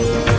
Bye.